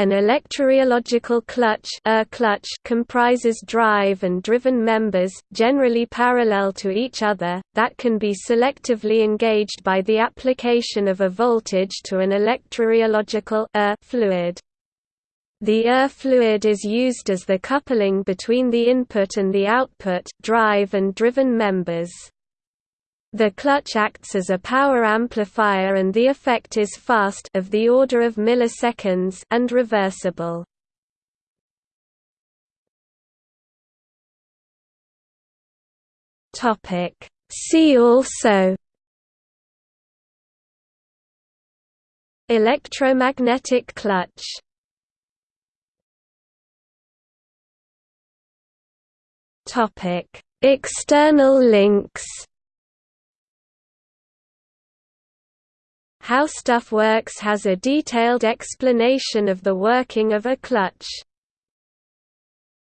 An electrorheological clutch, clutch comprises drive and driven members, generally parallel to each other, that can be selectively engaged by the application of a voltage to an electrorheological fluid. The ER fluid is used as the coupling between the input and the output drive and driven members. The clutch acts as a power amplifier and the effect is fast of the order of milliseconds and reversible. Topic See also Electromagnetic clutch Topic External links How Stuff Works has a detailed explanation of the working of a clutch.